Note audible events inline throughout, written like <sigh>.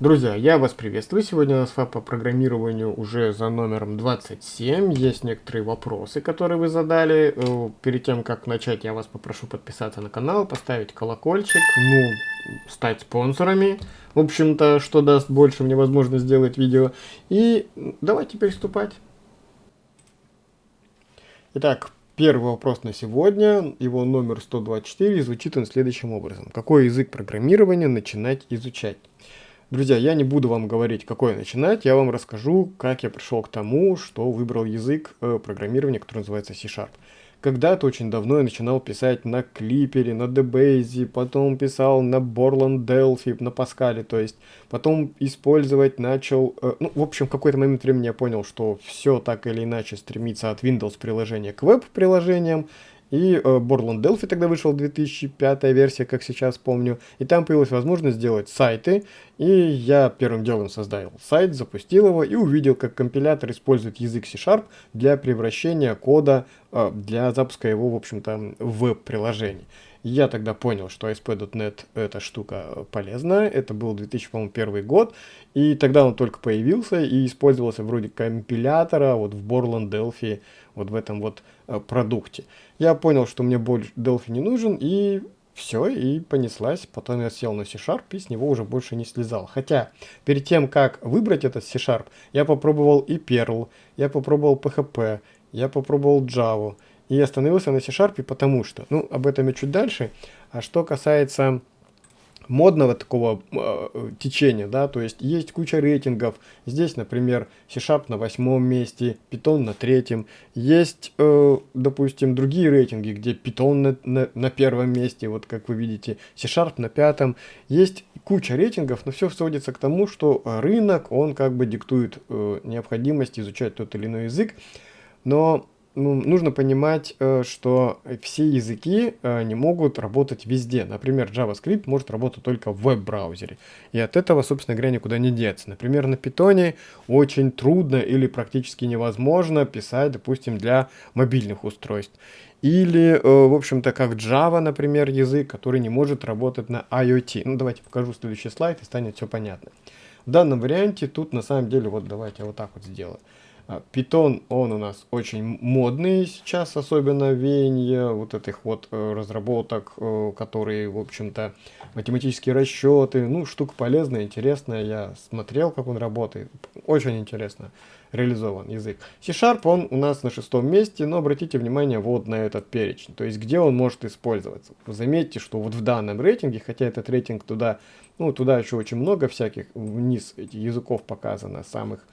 Друзья, я вас приветствую. Сегодня у нас по программированию уже за номером 27. Есть некоторые вопросы, которые вы задали. Э, перед тем, как начать, я вас попрошу подписаться на канал, поставить колокольчик, ну, стать спонсорами. В общем-то, что даст больше мне возможность сделать видео. И давайте приступать. Итак, Первый вопрос на сегодня, его номер 124, звучит он следующим образом. Какой язык программирования начинать изучать? Друзья, я не буду вам говорить, какой начинать, я вам расскажу, как я пришел к тому, что выбрал язык э, программирования, который называется C-Sharp. Когда-то очень давно я начинал писать на Клипере, на DBase, потом писал на Borland Delphi, на Pascal, то есть потом использовать начал... Э, ну, в общем, в какой-то момент времени я понял, что все так или иначе стремится от Windows приложения к веб-приложениям, и э, Borland Delphi тогда вышел 2005 версия, как сейчас помню. И там появилась возможность сделать сайты. И я первым делом создал сайт, запустил его и увидел, как компилятор использует язык C-Sharp для превращения кода, э, для запуска его, в общем-то, в веб-приложение. Я тогда понял, что ASP.NET эта штука полезная. Это был 2001 год. И тогда он только появился и использовался вроде компилятора вот в Borland Delphi, вот в этом вот продукте. Я понял, что мне больше Delphi не нужен, и все, и понеслась. Потом я сел на C-Sharp и с него уже больше не слезал. Хотя, перед тем, как выбрать этот C-Sharp, я попробовал и Perl, я попробовал PHP, я попробовал Java. И остановился на C-Sharp, потому что, ну, об этом я чуть дальше. А что касается модного такого э, течения, да, то есть есть куча рейтингов. Здесь, например, C-Sharp на восьмом месте, Python на третьем. Есть, э, допустим, другие рейтинги, где Python на, на, на первом месте, вот как вы видите, C-Sharp на пятом. Есть куча рейтингов, но все сводится к тому, что рынок, он как бы диктует э, необходимость изучать тот или иной язык. Но ну, нужно понимать, э, что все языки э, не могут работать везде. Например, JavaScript может работать только в веб-браузере. И от этого, собственно говоря, никуда не деться. Например, на Python очень трудно или практически невозможно писать, допустим, для мобильных устройств. Или, э, в общем-то, как Java, например, язык, который не может работать на IoT. Ну, давайте покажу следующий слайд, и станет все понятно. В данном варианте тут, на самом деле, вот давайте я вот так вот сделаю. Python, он у нас очень модный сейчас, особенно веяние вот этих вот э, разработок, э, которые, в общем-то, математические расчеты, ну, штука полезная, интересная, я смотрел, как он работает, очень интересно реализован язык. C-Sharp, он у нас на шестом месте, но обратите внимание вот на этот перечень, то есть где он может использоваться. Заметьте, что вот в данном рейтинге, хотя этот рейтинг туда, ну, туда еще очень много всяких, вниз языков показано, самых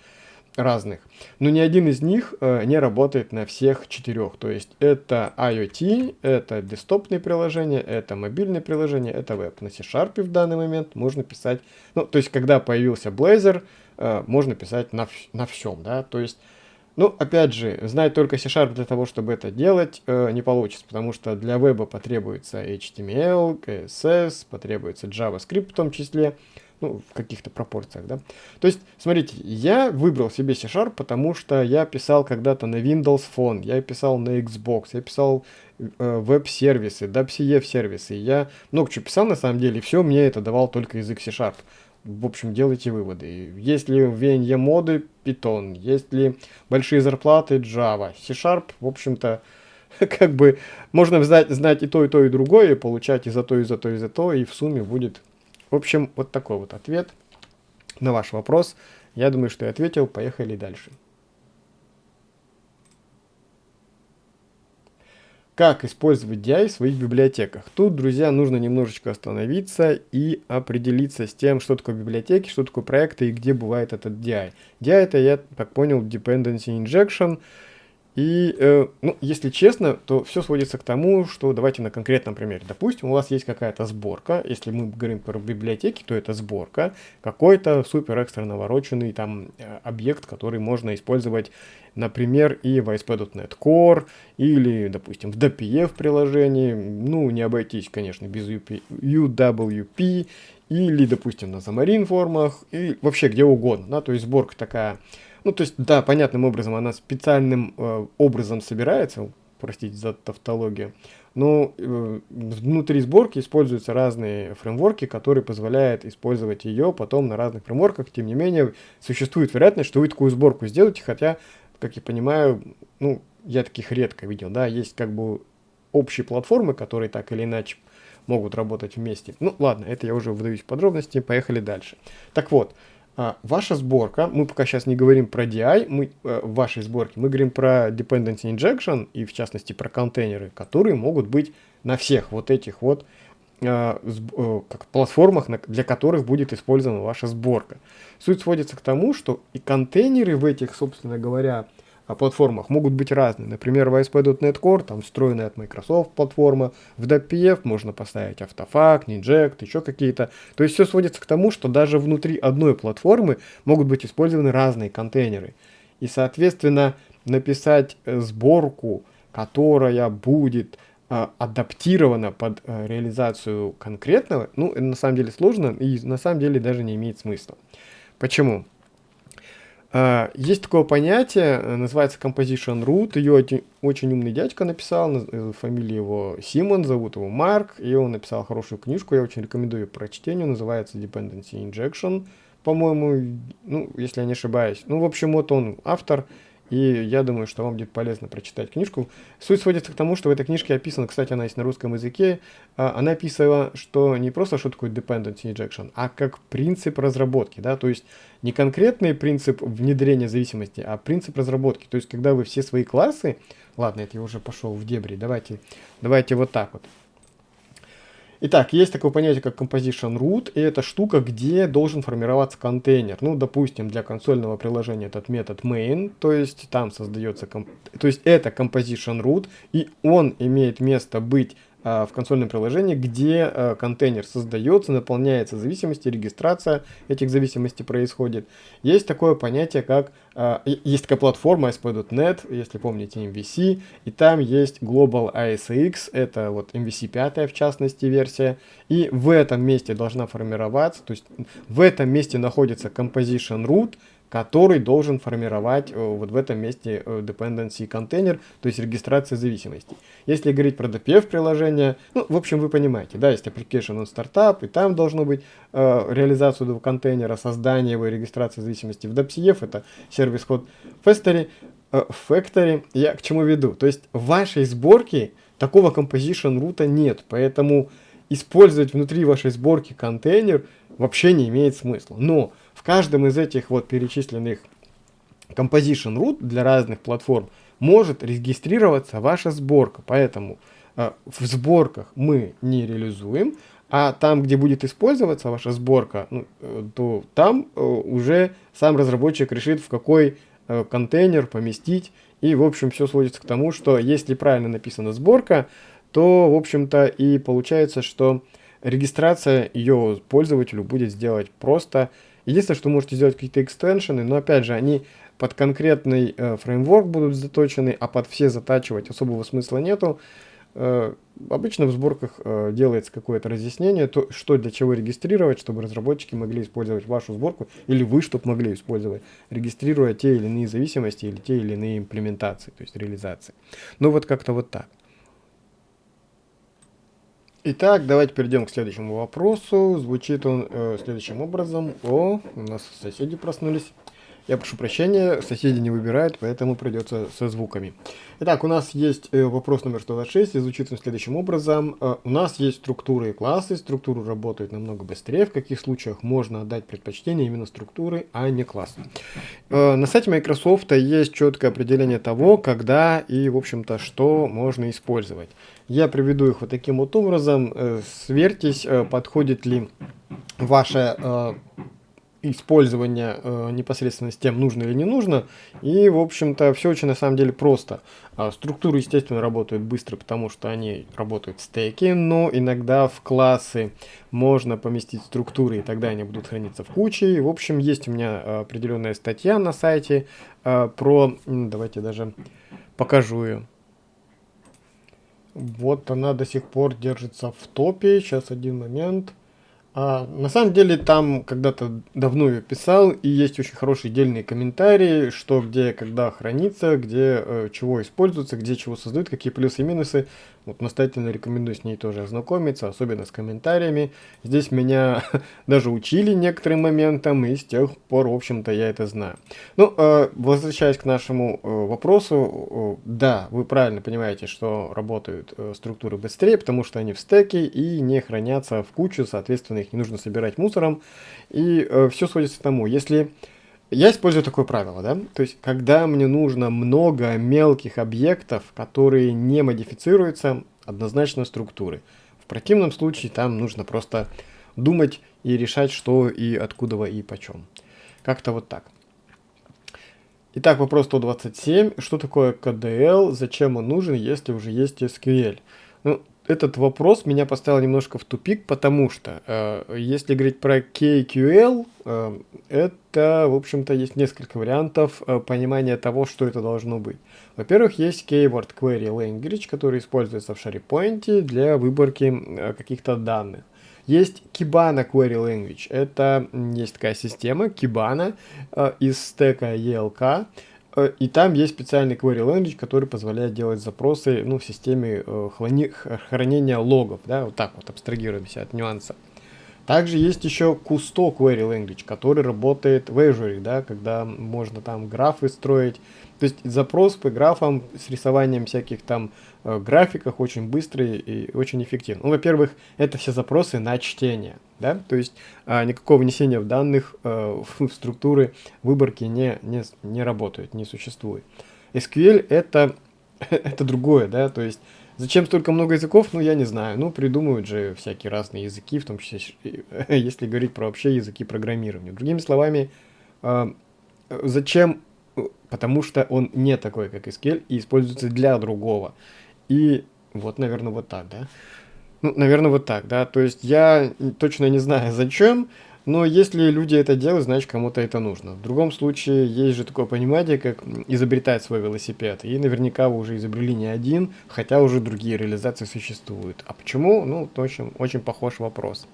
разных. Но ни один из них э, не работает на всех четырех. То есть это IoT, это десктопные приложения, это мобильные приложения, это веб. На C-Sharp в данный момент можно писать, ну, то есть когда появился Blazor, э, можно писать на, на всем, да, то есть ну, опять же, знать только C-Sharp для того, чтобы это делать, э, не получится, потому что для веба потребуется HTML, CSS, потребуется JavaScript в том числе ну, в каких-то пропорциях, да. То есть, смотрите, я выбрал себе C-Sharp, потому что я писал когда-то на Windows Phone, я писал на Xbox, я писал э, веб-сервисы, WebCF-сервисы, я много чего писал на самом деле, и все мне это давал только язык C-Sharp. В общем, делайте выводы. Есть ли в VNE моды Python, есть ли большие зарплаты Java, C-Sharp, в общем-то, <laughs> как бы можно знать, знать и то, и то, и другое, получать и за то, и за то, и за то, и в сумме будет в общем, вот такой вот ответ на ваш вопрос. Я думаю, что я ответил. Поехали дальше. Как использовать DI в своих библиотеках? Тут, друзья, нужно немножечко остановиться и определиться с тем, что такое библиотеки, что такое проекты и где бывает этот DI. DI это, я так понял, Dependency Injection. И, э, ну, если честно, то все сводится к тому, что давайте на конкретном примере. Допустим, у вас есть какая-то сборка, если мы говорим про библиотеки, то это сборка, какой-то супер экстра навороченный там э, объект, который можно использовать, например, и в ASP.NET Core, или, допустим, в DPF приложении, ну, не обойтись, конечно, без UP, UWP, или, допустим, на Xamarin формах, и вообще где угодно, да, то есть сборка такая ну, то есть, да, понятным образом, она специальным э, образом собирается. простите за тавтологию. Но э, внутри сборки используются разные фреймворки, которые позволяют использовать ее потом на разных фреймворках. Тем не менее, существует вероятность, что вы такую сборку сделаете, хотя, как я понимаю, ну, я таких редко видел, да, есть как бы общие платформы, которые так или иначе могут работать вместе. Ну, ладно, это я уже выдаюсь в подробности, поехали дальше. Так вот, а, ваша сборка, мы пока сейчас не говорим про DI, мы, э, в вашей сборке, мы говорим про Dependency Injection и в частности про контейнеры, которые могут быть на всех вот этих вот э, э, как платформах, для которых будет использована ваша сборка. Суть сводится к тому, что и контейнеры в этих, собственно говоря, о платформах могут быть разные. Например, в ASP.NET Core, там встроенная от Microsoft платформа, в DPF можно поставить Автофак, Ninject, еще какие-то. То есть все сводится к тому, что даже внутри одной платформы могут быть использованы разные контейнеры. И, соответственно, написать э, сборку, которая будет э, адаптирована под э, реализацию конкретного, ну, на самом деле сложно и на самом деле даже не имеет смысла. Почему? А, есть такое понятие, э, называется composition root, ее очень, умный дядька написал, э, фамилия его Симон, зовут его Марк, и он написал хорошую книжку, я очень рекомендую прочтению, называется Dependency Injection, по-моему, ну, если я не ошибаюсь. Ну, в общем, вот он автор, и я думаю, что вам будет полезно прочитать книжку. Суть сводится к тому, что в этой книжке описано, кстати, она есть на русском языке, а, она описывала, что не просто что такое dependency injection, а как принцип разработки, да, то есть не конкретный принцип внедрения зависимости, а принцип разработки. То есть когда вы все свои классы, ладно, это я уже пошел в дебри, давайте, давайте вот так вот. Итак, есть такое понятие, как composition root, и это штука, где должен формироваться контейнер. Ну, допустим, для консольного приложения этот метод main, то есть там создается, то есть это composition root, и он имеет место быть в консольном приложении, где а, контейнер создается, наполняется зависимости, регистрация этих зависимостей происходит. Есть такое понятие, как а, есть такая платформа ASP.NET, если помните MVC, и там есть Global ASX, это вот MVC 5 в частности версия, и в этом месте должна формироваться, то есть в этом месте находится composition root, который должен формировать э, вот в этом месте э, dependency контейнер, то есть регистрация зависимостей. Если говорить про DPF приложение, ну, в общем, вы понимаете, да, есть application on startup, и там должно быть э, реализация этого контейнера, создание его регистрация зависимости. В DPF это сервис код Factory, э, Factory, я к чему веду? То есть в вашей сборке такого composition рута нет, поэтому использовать внутри вашей сборки контейнер вообще не имеет смысла. Но в каждом из этих вот перечисленных composition root для разных платформ может регистрироваться ваша сборка. Поэтому э, в сборках мы не реализуем, а там, где будет использоваться ваша сборка, ну, э, то там э, уже сам разработчик решит, в какой э, контейнер поместить. И, в общем, все сводится к тому, что если правильно написана сборка, то, в общем-то, и получается, что регистрация ее пользователю будет сделать просто. Единственное, что можете сделать какие-то экстеншены, но опять же, они под конкретный э, фреймворк будут заточены, а под все затачивать особого смысла нету. Э, обычно в сборках э, делается какое-то разъяснение, то, что для чего регистрировать, чтобы разработчики могли использовать вашу сборку, или вы, чтобы могли использовать, регистрируя те или иные зависимости, или те или иные имплементации, то есть реализации. Ну вот как-то вот так. Итак, давайте перейдем к следующему вопросу. Звучит он э, следующим образом. О, у нас соседи проснулись. Я прошу прощения, соседи не выбирают, поэтому придется со звуками. Итак, у нас есть э, вопрос номер 126, и звучит он следующим образом. Э, у нас есть структуры и классы, структуры работают намного быстрее. В каких случаях можно отдать предпочтение именно структуры, а не классы? Э, на сайте Microsoft есть четкое определение того, когда и, в общем-то, что можно использовать. Я приведу их вот таким вот образом. Сверьтесь, подходит ли ваше э, непосредственно с тем, нужно или не нужно. И, в общем-то, все очень на самом деле просто. А, структуры, естественно, работают быстро, потому что они работают в стеке, но иногда в классы можно поместить структуры, и тогда они будут храниться в куче. И, в общем, есть у меня э, определенная статья на сайте э, про... Давайте даже покажу ее. Вот она до сих пор держится в топе. Сейчас один момент. А, на самом деле там когда-то давно я писал, и есть очень хорошие отдельные комментарии, что где, когда хранится, где э, чего используется, где чего создают, какие плюсы и минусы. Вот настоятельно рекомендую с ней тоже ознакомиться, особенно с комментариями. Здесь меня <laughs> даже учили некоторым моментам, и с тех пор, в общем-то, я это знаю. Ну, э, возвращаясь к нашему э, вопросу, э, да, вы правильно понимаете, что работают э, структуры быстрее, потому что они в стеке и не хранятся в кучу, соответственно, их не нужно собирать мусором. И э, все сводится к тому, если... Я использую такое правило, да, то есть, когда мне нужно много мелких объектов, которые не модифицируются, однозначно структуры. В противном случае там нужно просто думать и решать, что и откуда и почем. Как-то вот так. Итак, вопрос 127. Что такое KDL? Зачем он нужен, если уже есть SQL? Ну, этот вопрос меня поставил немножко в тупик, потому что э, если говорить про KQL, э, это, в общем-то, есть несколько вариантов э, понимания того, что это должно быть. Во-первых, есть Keyword Query Language, который используется в SharePoint для выборки э, каких-то данных. Есть Kibana Query Language. Это есть такая система Kibana э, из стека ELK, и там есть специальный query language, который позволяет делать запросы ну, в системе э, хранения логов. Да, вот так вот абстрагируемся от нюанса. Также есть еще Kusto Query Language, который работает в Azure, да, когда можно там графы строить. То есть запрос по графам с рисованием всяких там э, графиках очень быстрый и очень эффективный. Ну, во-первых, это все запросы на чтение, да, то есть э, никакого внесения в данных э, в структуры выборки не, не, не работает, не существует. SQL это, <laughs> это другое, да, то есть Зачем столько много языков, ну, я не знаю. Ну, придумывают же всякие разные языки, в том числе, <laughs> если говорить про вообще языки программирования. Другими словами, э, зачем? Потому что он не такой, как SQL, и используется для другого. И вот, наверное, вот так, да? Ну, наверное, вот так, да. То есть я точно не знаю, зачем, но если люди это делают, значит кому-то это нужно. В другом случае есть же такое понимание, как изобретать свой велосипед. И наверняка вы уже изобрели не один, хотя уже другие реализации существуют. А почему? Ну, общем, очень похож вопрос.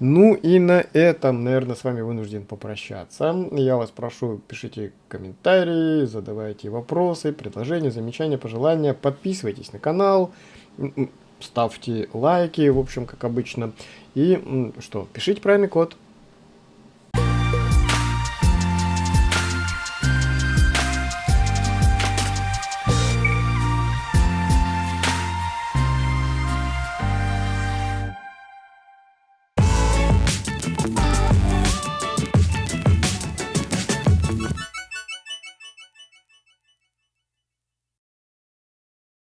Ну и на этом, наверное, с вами вынужден попрощаться. Я вас прошу, пишите комментарии, задавайте вопросы, предложения, замечания, пожелания. Подписывайтесь на канал, ставьте лайки, в общем, как обычно. И что, пишите правильный код.